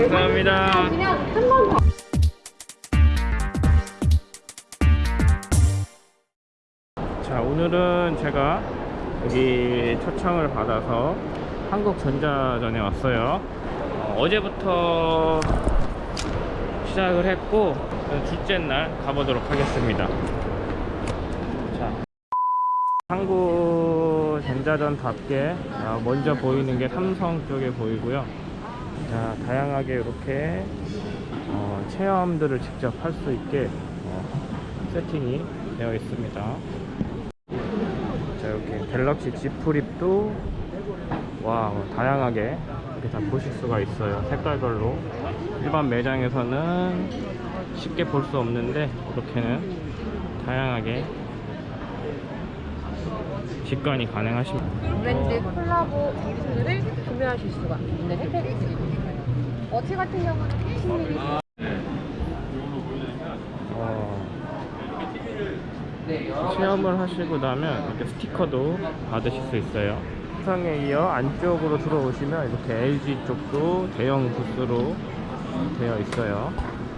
감사합니다. 그냥 한번 더. 자 오늘은 제가 여기 초청을 받아서 한국전자전에 왔어요 어, 제부터 시작을 했고 둘째 날 가보도록 하겠습니다 자 한국전자전답게 어, 먼저 보이는 게 삼성 쪽에 보이고요 자 다양하게 이렇게 어, 체험들을 직접 할 수 있게 어, 세팅이 되어 있습니다. 자 이렇게 갤럭시 Z 플립도 와 다양하게 이렇게 다 보실 수가 있어요. 색깔별로. 일반 매장에서는 쉽게 볼 수 없는데 이렇게는 다양하게 직관이 가능하십니다. 브랜드 콜라보 기술을 구매하실 수가 있는 혜택이. 어치 같은 경우는 10mm 어, 체험을 하시고 나면 이렇게 스티커도 받으실 수 있어요. 상에 이어 안쪽으로 들어오시면 이렇게 LG 쪽도 대형 부스로 되어 있어요.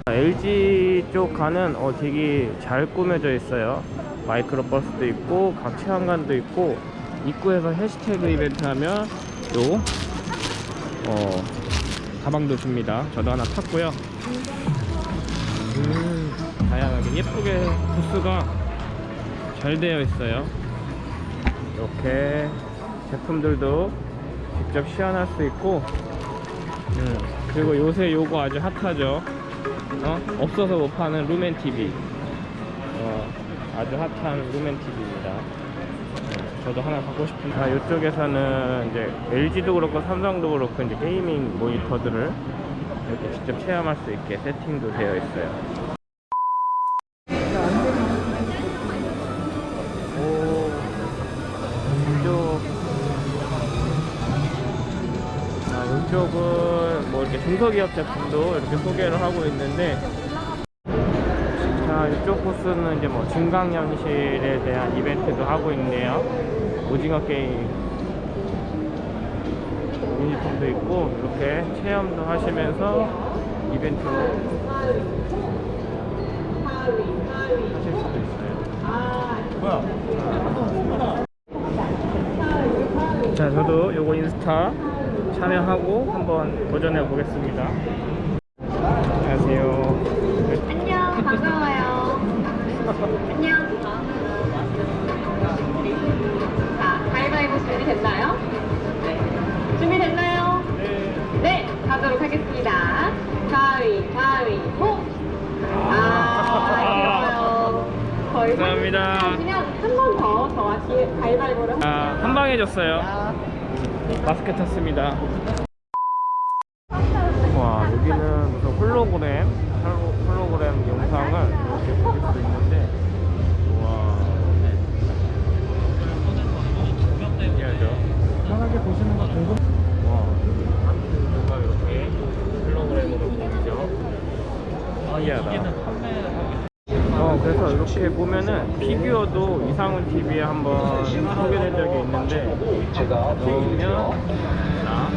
LG 쪽 가는 어, 되게 잘 꾸며져 있어요. 마이크로 버스도 있고 각 체험관도 있고 입구에서 해시태그 이벤트 하면 요 어, 가방도 줍니다. 저도 하나 탔고요. 음, 다양하게 예쁘게 부스가 잘 되어 있어요. 이렇게 제품들도 직접 시연할 수 있고 음, 그리고 요새 요거 아주 핫하죠? 어? 없어서 못 파는 루멘 TV 어, 아주 핫한 루멘 TV입니다 저도 하나 갖고 싶은데 아, 이쪽에서는 이제 LG도 그렇고 삼성도 그렇고 이제 게이밍 모니터들을 이렇게 직접 체험할 수 있게 세팅도 되어 있어요. 아, 이쪽은 뭐 이렇게 중소기업 제품도 이렇게 소개를 하고 있는데, 자, 이쪽 코스는 이제 뭐 증강현실에 대한 이벤트도 하고 있네요. 오징어 게임 유니폼도 있고, 이렇게 체험도 하시면서 이벤트 하실 수도 있어요. 자, 저도 요거 인스타 참여하고 한번 도전해 보겠습니다. 안녕하세요. 감사합니다. 그냥 한번 더 저와 가위바위보를 아, 한방 해줬어요. 마스크 탔습니다. 와, 여기는 무슨 홀로그램, 홀로- 홀로그램 영상을 이렇게 볼수 있는데, 와. 신기하죠? 편하게 보시는 거 궁금. 와, 뭔가 이렇게 홀로그램으로 보이죠? 신기하다. 어, 그래서 이렇게 보면은 피규어도 이상훈 TV에 한번 소개된 적이 있는데 넣으면 자,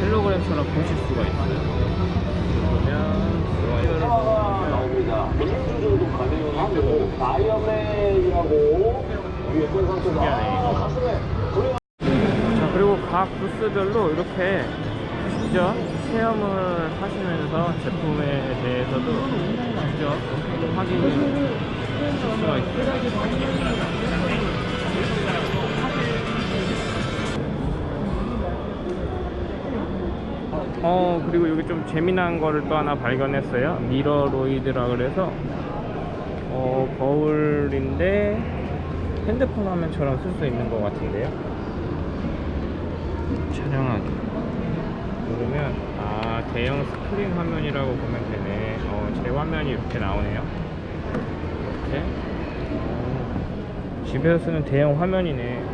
텔레그램처럼 보실 수가 있어요. 그러면 이거를 나옵니다. 민주 정도 가능하고 다이어맨이라고 유해권 선수가 신기하네. 가슴에 자 그리고 각 부스별로 이렇게 직접 체험을 하시면서 제품에 대해서도 직접 확인을 하실 수가 있어요. 어 그리고 여기 좀 재미난 거를 또 하나 발견했어요. 미러로이드라 그래서 어 거울인데 핸드폰 화면처럼 쓸 수 있는 것 같은데요. 촬영하기 누르면 아 대형 스크린 화면이라고 보면 되네. 어, 제 화면이 이렇게 나오네요. 이렇게. 어, 집에서 쓰는 대형 화면이네.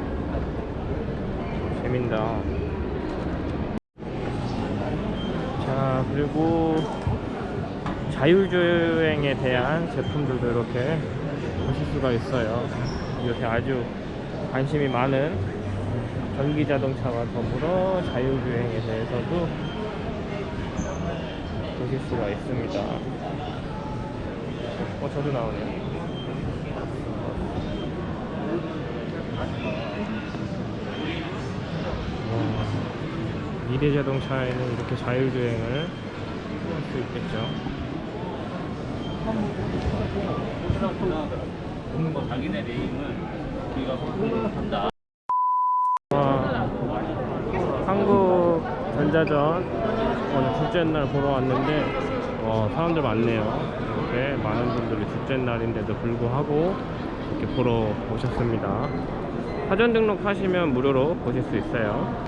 재민다. 자 그리고 자율주행에 대한 제품들도 이렇게 보실 수가 있어요. 이렇게 아주 관심이 많은 전기 자동차와 더불어 자율주행에 대해서도 보실 수가 있습니다. 어, 저도 나오네요. 와, 미래 자동차에는 이렇게 자율주행을 할 수 있겠죠. 와, 한국 전자전 오늘 둘째 날 보러 왔는데 어, 사람들 많네요. 이렇게 많은 분들이 둘째 날인데도 불구하고 이렇게 보러 오셨습니다. 사전 등록하시면 무료로 보실 수 있어요.